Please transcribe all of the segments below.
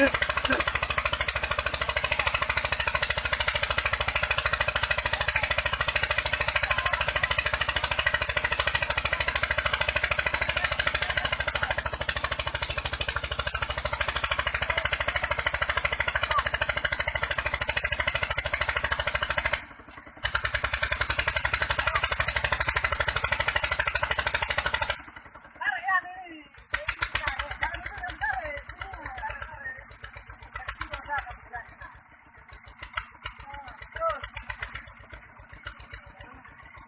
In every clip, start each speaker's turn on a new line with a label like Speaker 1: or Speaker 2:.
Speaker 1: it.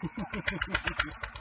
Speaker 2: Tout le monde peut se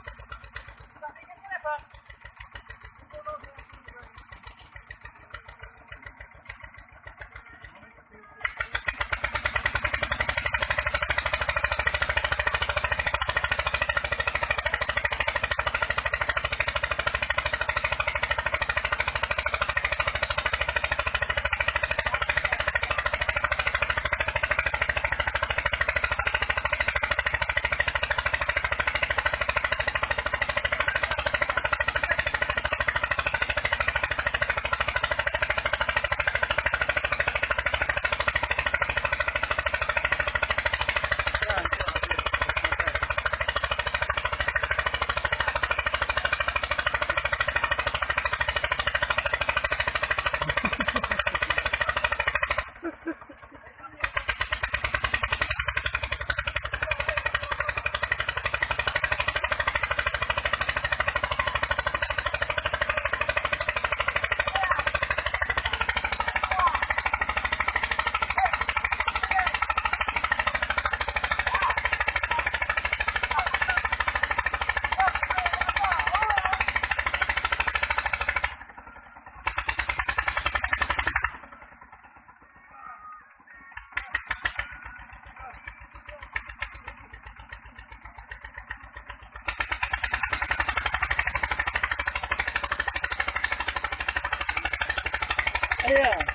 Speaker 3: Yeah.